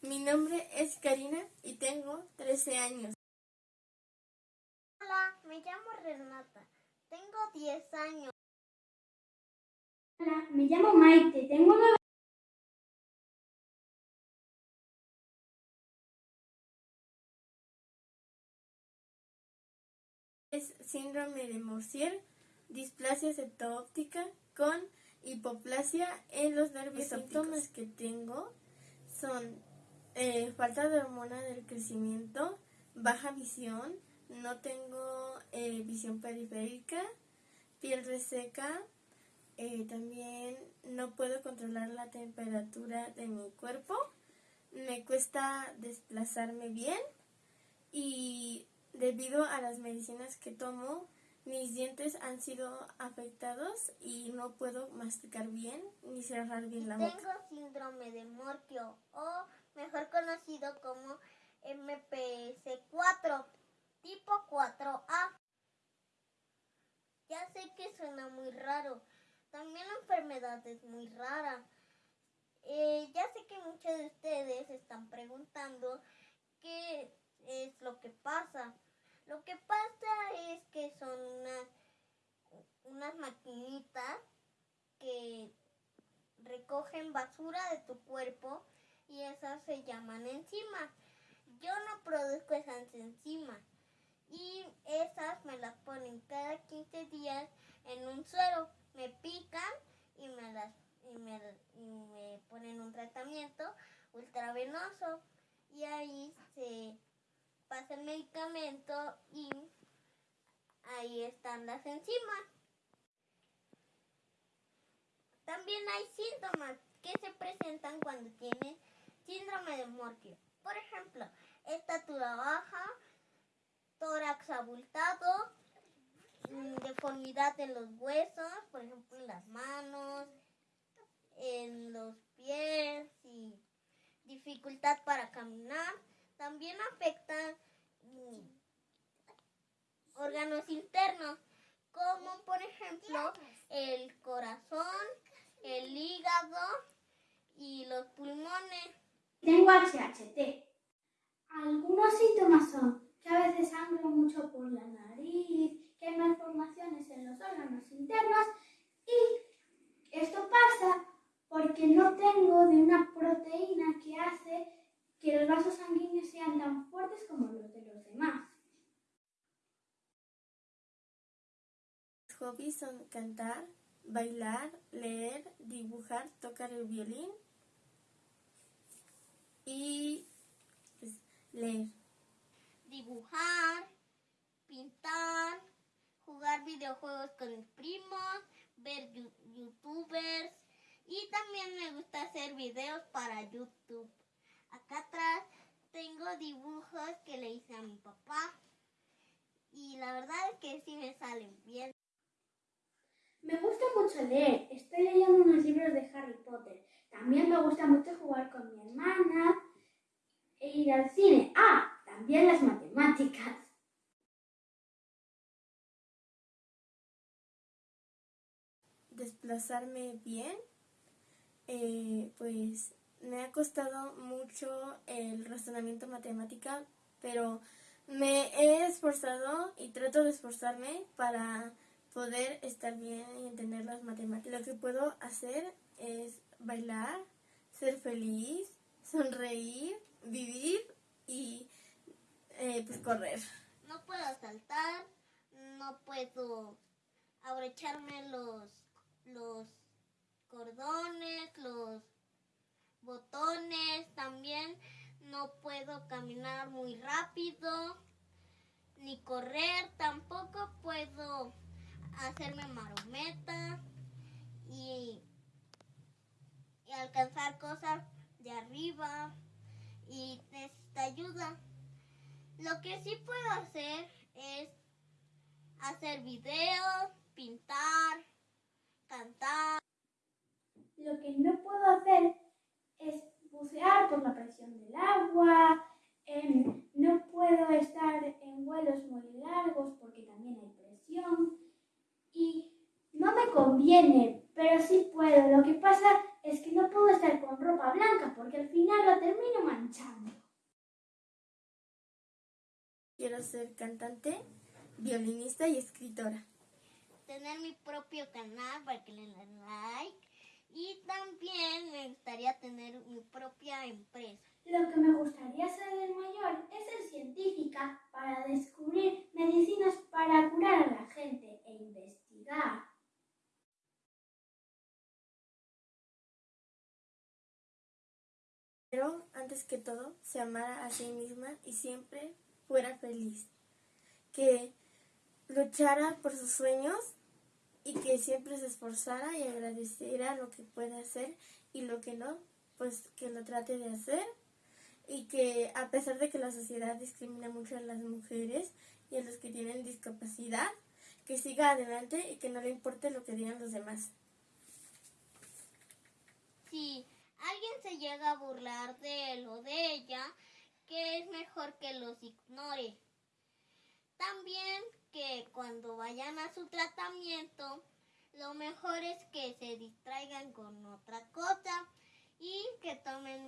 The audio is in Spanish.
Mi nombre es Karina y tengo 13 años. Hola, me llamo Renata. Tengo 10 años. Hola, me llamo Maite. Tengo 9 Es síndrome de Morsier, displasia septo-óptica con hipoplasia en los nervios Los síntomas que tengo son eh, falta de hormona del crecimiento, baja visión, no tengo eh, visión periférica, piel reseca, eh, también no puedo controlar la temperatura de mi cuerpo, me cuesta desplazarme bien y debido a las medicinas que tomo, mis dientes han sido afectados y no puedo masticar bien ni cerrar bien la boca. Tengo síndrome de Morquio o mejor conocido como MPS4, tipo 4A. Ya sé que suena muy raro. También la enfermedad muy rara. Eh, ya sé que muchos de ustedes están preguntando qué es lo que pasa. Lo que pasa es que son unas, unas maquinitas que recogen basura de tu cuerpo y esas se llaman enzimas. Yo no produzco esas enzimas y esas me las ponen cada 15 días en un suero. Me pican y me, ponen un tratamiento ultravenoso y ahí se pasa el medicamento y ahí están las enzimas. También hay síntomas que se presentan cuando tienes síndrome de Morquio. Por ejemplo, estatura baja, tórax abultado, deformidad en los huesos, por ejemplo en las manos, en los pies y dificultad para caminar. También afectan mm, órganos internos, como por ejemplo el corazón, el hígado y los pulmones. Tengo HHT. Algunos síntomas son que a veces sangro mucho por la nariz, que hay malformaciones en los órganos internos y esto pasa porque no tengo de una proteína que hace que los vasos sanguíneos sean tan fuertes como los de los demás. Mis hobbies son cantar, bailar, leer, dibujar, tocar el violín y pues, leer. Dibujar, pintar, jugar videojuegos con mis primos, ver youtubers y también me gusta hacer videos para YouTube. Acá atrás tengo dibujos que le hice a mi papá y la verdad es que sí me salen bien. Me gusta mucho leer. Estoy leyendo unos libros de Harry Potter. También me gusta mucho jugar con mi hermana e ir al cine. Ah, también las matemáticas. Desplazarme bien, eh, pues me ha costado mucho el razonamiento matemática, pero me he esforzado y trato de esforzarme para poder estar bien y entender las matemáticas. Lo que puedo hacer es bailar, ser feliz, sonreír, vivir y eh, pues correr. No puedo saltar, no puedo abrocharme los, los cordones, los botones, también no puedo caminar muy rápido, ni correr, tampoco puedo hacerme marometa y, y alcanzar cosas de arriba y necesita ayuda. Lo que sí puedo hacer es hacer videos, pintar, cantar. Lo que no puedo hacer por la presión del agua, no puedo estar en vuelos muy largos porque también hay presión y no me conviene Pero sí puedo. Lo que pasa es que no puedo estar con ropa blanca porque al final la termino manchando. Quiero ser cantante, violinista y escritora. Tener mi propio canal para que le den like. Y también me gustaría tener mi propia empresa. Lo que me gustaría ser de mayor es ser científica para descubrir medicinas para curar a la gente e investigar. Pero antes que todo, se amara a sí misma y siempre fuera feliz. Que luchara por sus sueños y que siempre se esforzara y agradeciera lo que puede hacer y lo que no, pues que lo trate de hacer y que a pesar de que la sociedad discrimina mucho a las mujeres y a los que tienen discapacidad, que siga adelante y que no le importe lo que digan los demás. Si alguien se llega a burlar de él o de ella, que es mejor que los ignore. También que cuando vayan a su tratamiento, lo mejor es que se distraigan con otra cosa y que tomen